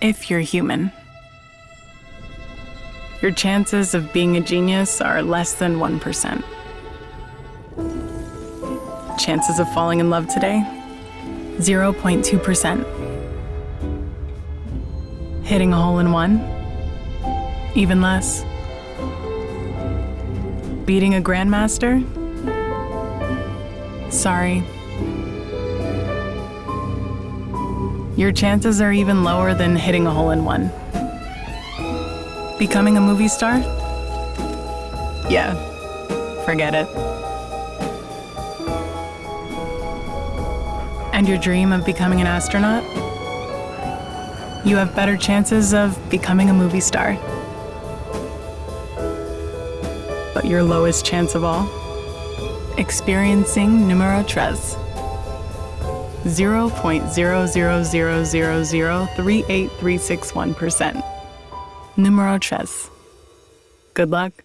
if you're human. Your chances of being a genius are less than 1%. Chances of falling in love today? 0.2%. Hitting a hole in one? Even less. Beating a grandmaster? Sorry. Your chances are even lower than hitting a hole in one. Becoming a movie star? Yeah, forget it. And your dream of becoming an astronaut? You have better chances of becoming a movie star. But your lowest chance of all? Experiencing numero tres. 0.000003831%. Numero tres. Good luck.